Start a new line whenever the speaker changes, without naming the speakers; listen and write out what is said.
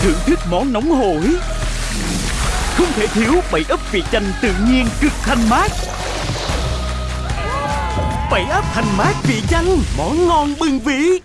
Thưởng thức món nóng hổi. Không thể thiếu bảy ấp vị chanh tự nhiên cực thanh mát. Bảy ấp thanh mát vị chanh, Món ngon bừng vị